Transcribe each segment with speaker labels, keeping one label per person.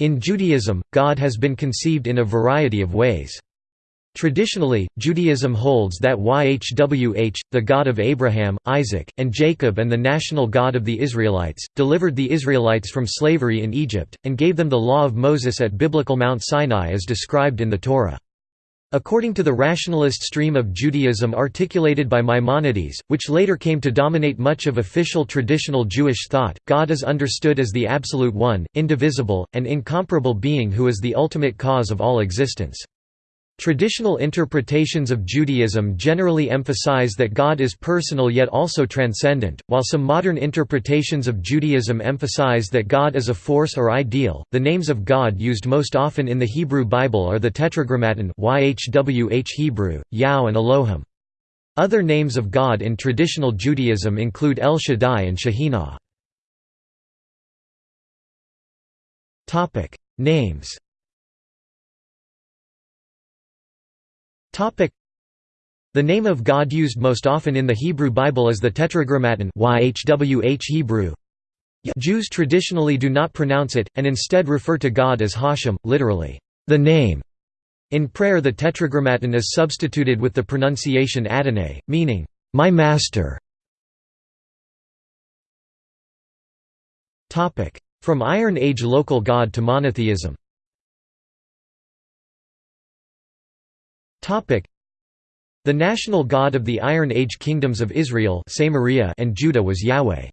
Speaker 1: In Judaism, God has been conceived in a variety of ways. Traditionally, Judaism holds that YHWH, the God of Abraham, Isaac, and Jacob and the national God of the Israelites, delivered the Israelites from slavery in Egypt, and gave them the law of Moses at biblical Mount Sinai as described in the Torah. According to the rationalist stream of Judaism articulated by Maimonides, which later came to dominate much of official traditional Jewish thought, God is understood as the absolute one, indivisible, and incomparable being who is the ultimate cause of all existence. Traditional interpretations of Judaism generally emphasize that God is personal yet also transcendent, while some modern interpretations of Judaism emphasize that God is a force or ideal. The names of God used most often in the Hebrew Bible are the Tetragrammaton YHWH Hebrew, Yao and Elohim. Other names of God in traditional Judaism include El Shaddai and Shekhinah. Topic: Names The name of God used most often in the Hebrew Bible is the Tetragrammaton YHWH Hebrew. Jews traditionally do not pronounce it, and instead refer to God as Hashem, literally, the name. In prayer the Tetragrammaton is substituted with the pronunciation Adonai, meaning, my master. From Iron Age local god to monotheism The national god of the Iron Age kingdoms of Israel and Judah was Yahweh.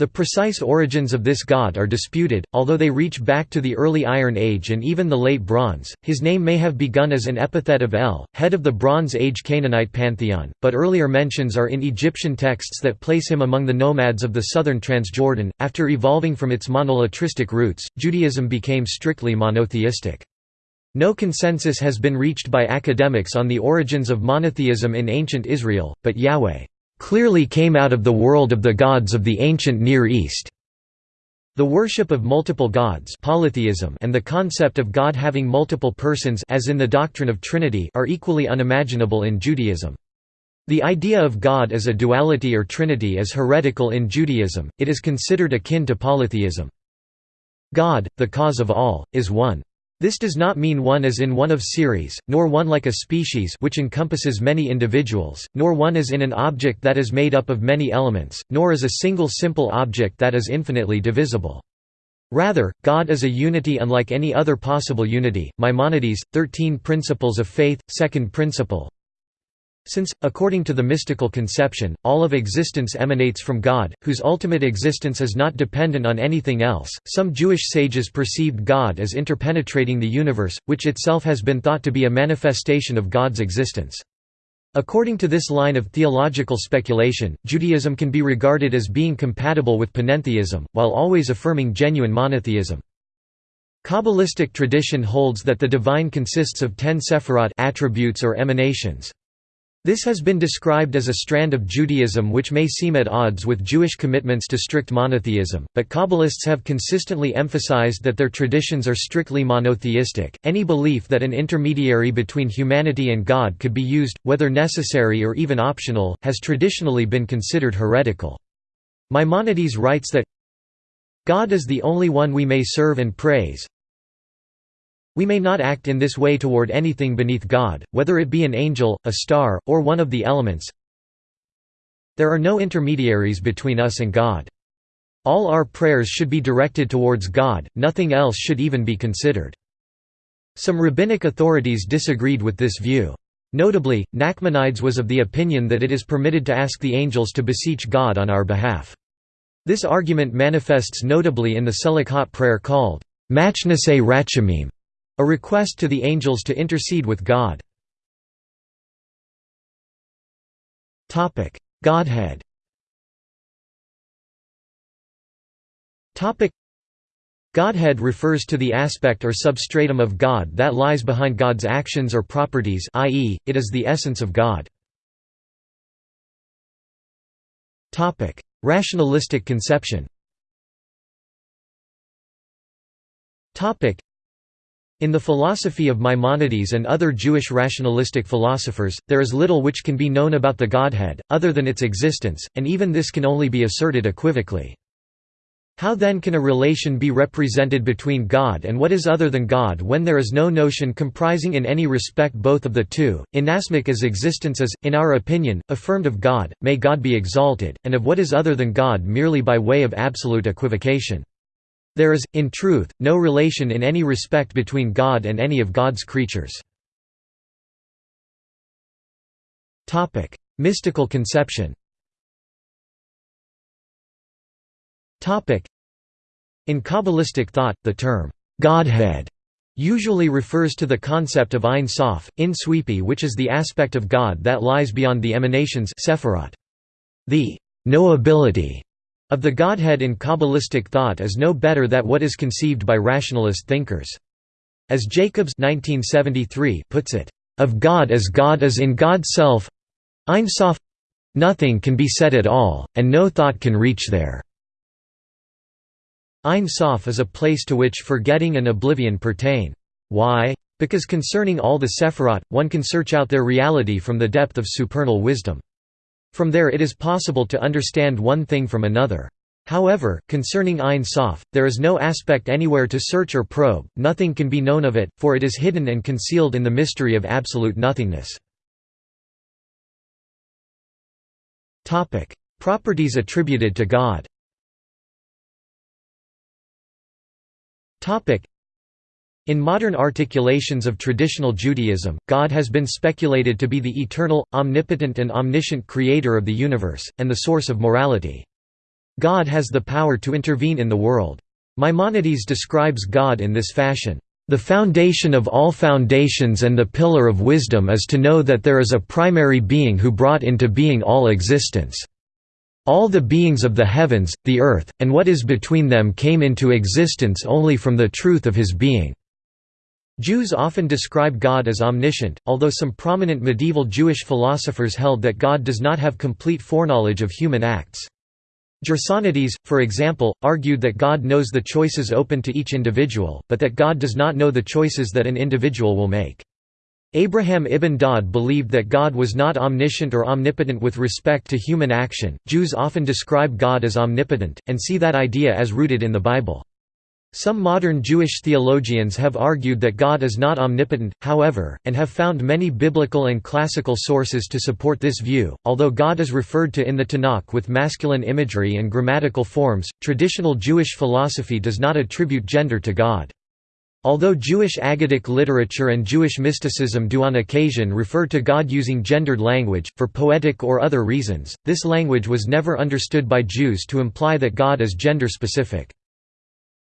Speaker 1: The precise origins of this god are disputed, although they reach back to the early Iron Age and even the Late Bronze. His name may have begun as an epithet of El, head of the Bronze Age Canaanite pantheon, but earlier mentions are in Egyptian texts that place him among the nomads of the southern Transjordan. After evolving from its monolatristic roots, Judaism became strictly monotheistic. No consensus has been reached by academics on the origins of monotheism in ancient Israel, but Yahweh clearly came out of the world of the gods of the ancient Near East. The worship of multiple gods polytheism and the concept of God having multiple persons as in the doctrine of Trinity are equally unimaginable in Judaism. The idea of God as a duality or trinity is heretical in Judaism, it is considered akin to polytheism. God, the cause of all, is one. This does not mean one as in one of series, nor one like a species which encompasses many individuals, nor one as in an object that is made up of many elements, nor as a single simple object that is infinitely divisible. Rather, God is a unity unlike any other possible unity. Maimonides, 13 Principles of Faith, second principle since, according to the mystical conception, all of existence emanates from God, whose ultimate existence is not dependent on anything else, some Jewish sages perceived God as interpenetrating the universe, which itself has been thought to be a manifestation of God's existence. According to this line of theological speculation, Judaism can be regarded as being compatible with panentheism, while always affirming genuine monotheism. Kabbalistic tradition holds that the divine consists of ten sephirot attributes or emanations. This has been described as a strand of Judaism which may seem at odds with Jewish commitments to strict monotheism, but Kabbalists have consistently emphasized that their traditions are strictly monotheistic. Any belief that an intermediary between humanity and God could be used, whether necessary or even optional, has traditionally been considered heretical. Maimonides writes that God is the only one we may serve and praise, we may not act in this way toward anything beneath God, whether it be an angel, a star, or one of the elements. There are no intermediaries between us and God. All our prayers should be directed towards God, nothing else should even be considered. Some rabbinic authorities disagreed with this view. Notably, Nachmanides was of the opinion that it is permitted to ask the angels to beseech God on our behalf. This argument manifests notably in the Selichot prayer called Machnasei Rachamim, a request to the angels to intercede with God. Godhead Godhead refers to the aspect or substratum of God that lies behind God's actions or properties i.e., it is the essence of God. Rationalistic conception in the philosophy of Maimonides and other Jewish rationalistic philosophers, there is little which can be known about the Godhead, other than its existence, and even this can only be asserted equivocally. How then can a relation be represented between God and what is other than God when there is no notion comprising in any respect both of the two, inasmuch as existence is, in our opinion, affirmed of God, may God be exalted, and of what is other than God merely by way of absolute equivocation. There is, in truth, no relation in any respect between God and any of God's creatures. Mystical conception In Kabbalistic thought, the term, Godhead, usually refers to the concept of Ein Sof, in Sweepy which is the aspect of God that lies beyond the emanations Sephirot. The knowability of the Godhead in Kabbalistic thought is no better than what is conceived by rationalist thinkers. As Jacobs 1973 puts it, "...of God as God is in God's self Ein Sof nothing can be said at all, and no thought can reach there." Ein Sof is a place to which forgetting and oblivion pertain. Why? Because concerning all the Sephirot, one can search out their reality from the depth of supernal wisdom. From there it is possible to understand one thing from another. However, concerning Ein Sof, there is no aspect anywhere to search or probe, nothing can be known of it, for it is hidden and concealed in the mystery of absolute nothingness. Properties attributed to God in modern articulations of traditional Judaism, God has been speculated to be the eternal, omnipotent and omniscient creator of the universe, and the source of morality. God has the power to intervene in the world. Maimonides describes God in this fashion, "...the foundation of all foundations and the pillar of wisdom is to know that there is a primary being who brought into being all existence." All the beings of the heavens, the earth, and what is between them came into existence only from the truth of his being." Jews often describe God as omniscient, although some prominent medieval Jewish philosophers held that God does not have complete foreknowledge of human acts. Gersonides, for example, argued that God knows the choices open to each individual, but that God does not know the choices that an individual will make. Abraham ibn Daud believed that God was not omniscient or omnipotent with respect to human action. Jews often describe God as omnipotent, and see that idea as rooted in the Bible. Some modern Jewish theologians have argued that God is not omnipotent, however, and have found many biblical and classical sources to support this view. Although God is referred to in the Tanakh with masculine imagery and grammatical forms, traditional Jewish philosophy does not attribute gender to God. Although Jewish Aggadic literature and Jewish mysticism do on occasion refer to God using gendered language, for poetic or other reasons, this language was never understood by Jews to imply that God is gender-specific.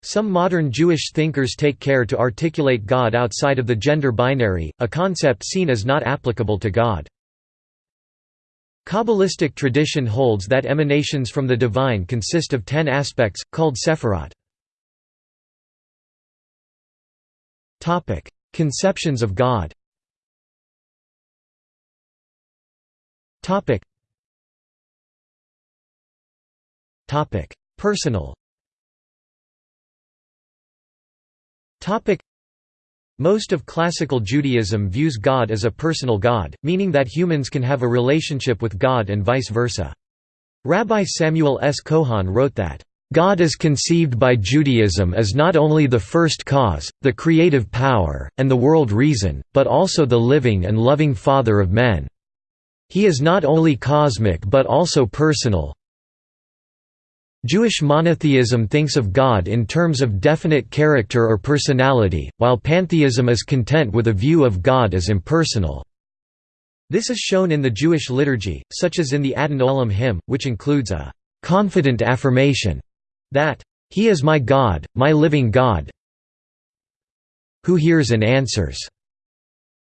Speaker 1: Some modern Jewish thinkers take care to articulate God outside of the gender binary, a concept seen as not applicable to God. Kabbalistic tradition holds that emanations from the divine consist of ten aspects, called sephirot. Conceptions of God. Personal. Most of classical Judaism views God as a personal God, meaning that humans can have a relationship with God and vice versa. Rabbi Samuel S. Cohon wrote that, God is conceived by Judaism as not only the first cause, the creative power, and the world reason, but also the living and loving Father of men. He is not only cosmic but also personal. Jewish monotheism thinks of God in terms of definite character or personality, while pantheism is content with a view of God as impersonal. This is shown in the Jewish liturgy, such as in the Adon Olam hymn, which includes a confident affirmation that, "...he is my God, my living God who hears and answers."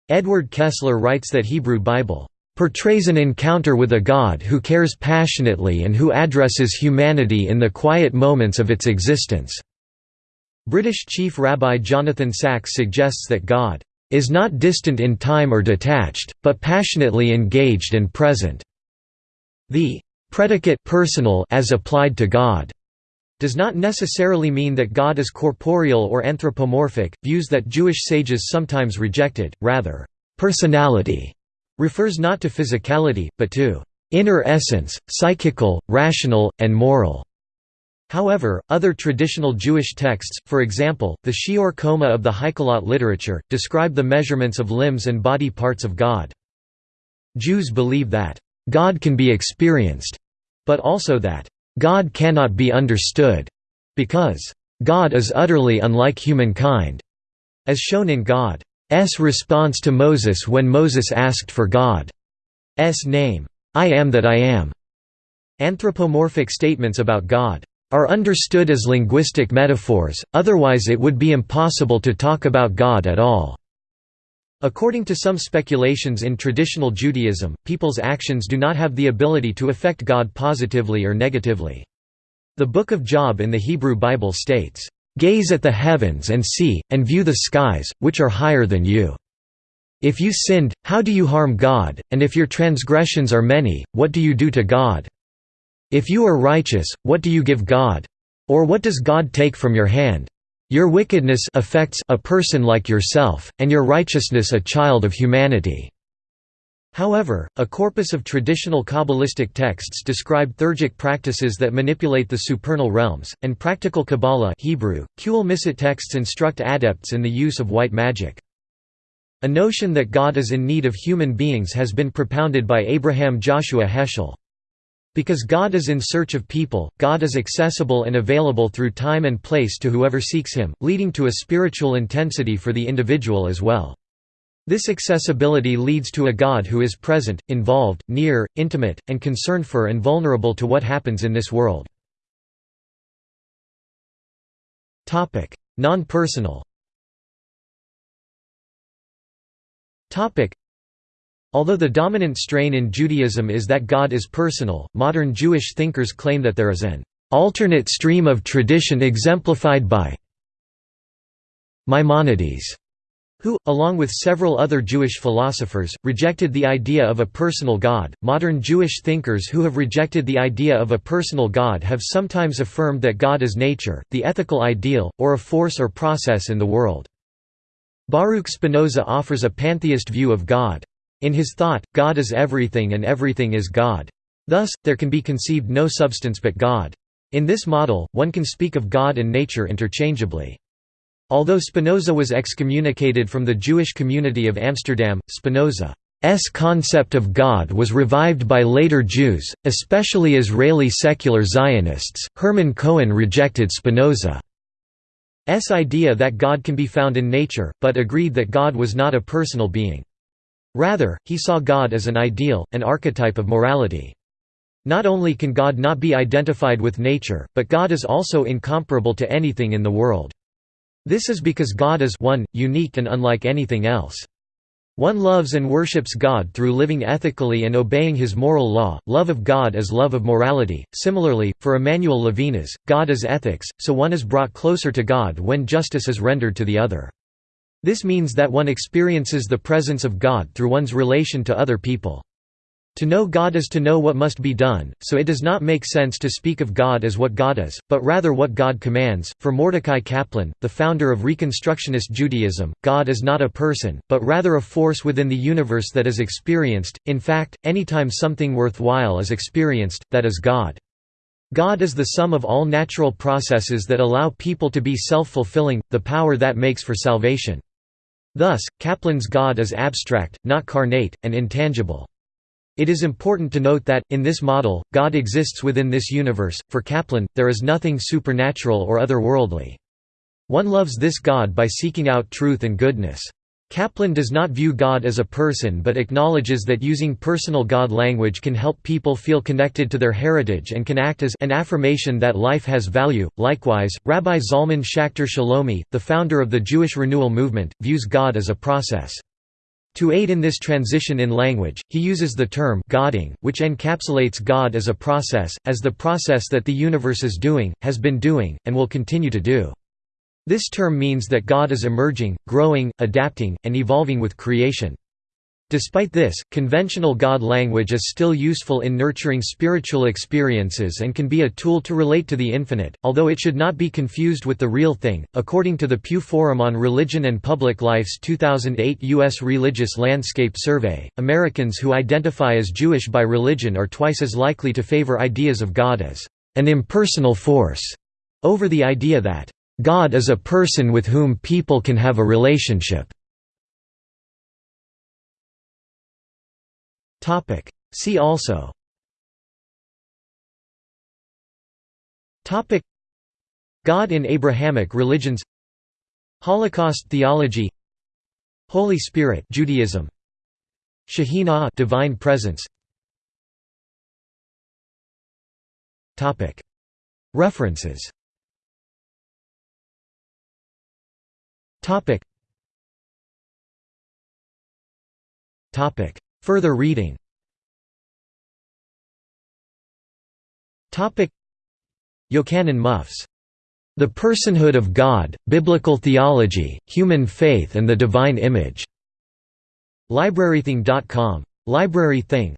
Speaker 1: Edward Kessler writes that Hebrew Bible portrays an encounter with a God who cares passionately and who addresses humanity in the quiet moments of its existence." British Chief Rabbi Jonathan Sacks suggests that God is not distant in time or detached, but passionately engaged and present. The predicate personal as applied to God does not necessarily mean that God is corporeal or anthropomorphic, views that Jewish sages sometimes rejected, rather, personality refers not to physicality, but to inner essence, psychical, rational, and moral. However, other traditional Jewish texts, for example, the Shi'ur Qomah of the Heikhalot literature, describe the measurements of limbs and body parts of God. Jews believe that, "...God can be experienced," but also that, "...God cannot be understood," because, "...God is utterly unlike humankind," as shown in God's response to Moses when Moses asked for God's name, "'I am that I am'". Anthropomorphic statements about God are understood as linguistic metaphors, otherwise it would be impossible to talk about God at all. According to some speculations in traditional Judaism, people's actions do not have the ability to affect God positively or negatively. The Book of Job in the Hebrew Bible states, "...gaze at the heavens and see, and view the skies, which are higher than you. If you sinned, how do you harm God, and if your transgressions are many, what do you do to God? If you are righteous, what do you give God? Or what does God take from your hand? Your wickedness affects a person like yourself, and your righteousness a child of humanity." However, a corpus of traditional Kabbalistic texts describe theurgic practices that manipulate the supernal realms, and practical Kabbalah Hebrew, texts instruct adepts in the use of white magic. A notion that God is in need of human beings has been propounded by Abraham Joshua Heschel. Because God is in search of people, God is accessible and available through time and place to whoever seeks Him, leading to a spiritual intensity for the individual as well. This accessibility leads to a God who is present, involved, near, intimate, and concerned for and vulnerable to what happens in this world. Non-personal Although the dominant strain in Judaism is that God is personal, modern Jewish thinkers claim that there is an alternate stream of tradition exemplified by Maimonides, who, along with several other Jewish philosophers, rejected the idea of a personal God. Modern Jewish thinkers who have rejected the idea of a personal God have sometimes affirmed that God is nature, the ethical ideal, or a force or process in the world. Baruch Spinoza offers a pantheist view of God. In his thought, God is everything and everything is God. Thus, there can be conceived no substance but God. In this model, one can speak of God and nature interchangeably. Although Spinoza was excommunicated from the Jewish community of Amsterdam, Spinoza's concept of God was revived by later Jews, especially Israeli secular Zionists. Hermann Cohen rejected Spinoza's idea that God can be found in nature, but agreed that God was not a personal being. Rather, he saw God as an ideal, an archetype of morality. Not only can God not be identified with nature, but God is also incomparable to anything in the world. This is because God is one, unique and unlike anything else. One loves and worships God through living ethically and obeying his moral law, love of God is love of morality. Similarly, for Emmanuel Levinas, God is ethics, so one is brought closer to God when justice is rendered to the other. This means that one experiences the presence of God through one's relation to other people. To know God is to know what must be done, so it does not make sense to speak of God as what God is, but rather what God commands. For Mordecai Kaplan, the founder of Reconstructionist Judaism, God is not a person, but rather a force within the universe that is experienced. In fact, anytime something worthwhile is experienced, that is God. God is the sum of all natural processes that allow people to be self-fulfilling, the power that makes for salvation. Thus, Kaplan's God is abstract, not carnate, and intangible. It is important to note that, in this model, God exists within this universe. For Kaplan, there is nothing supernatural or otherworldly. One loves this God by seeking out truth and goodness. Kaplan does not view God as a person but acknowledges that using personal God language can help people feel connected to their heritage and can act as an affirmation that life has value. Likewise, Rabbi Zalman Schachter Shalomi, the founder of the Jewish Renewal Movement, views God as a process. To aid in this transition in language, he uses the term Godding, which encapsulates God as a process, as the process that the universe is doing, has been doing, and will continue to do. This term means that God is emerging, growing, adapting, and evolving with creation. Despite this, conventional God language is still useful in nurturing spiritual experiences and can be a tool to relate to the infinite, although it should not be confused with the real thing. According to the Pew Forum on Religion and Public Life's 2008 U.S. Religious Landscape Survey, Americans who identify as Jewish by religion are twice as likely to favor ideas of God as an impersonal force, over the idea that God is a person with whom people can have a relationship. See also. God in Abrahamic religions. Holocaust theology. Holy Spirit Judaism. Shekhinah divine presence. Topic. References. Topic. Topic Further reading Yochanan Muffs the Personhood of God, Biblical Theology, Human Faith and the Divine Image. LibraryThing.com. Library Thing.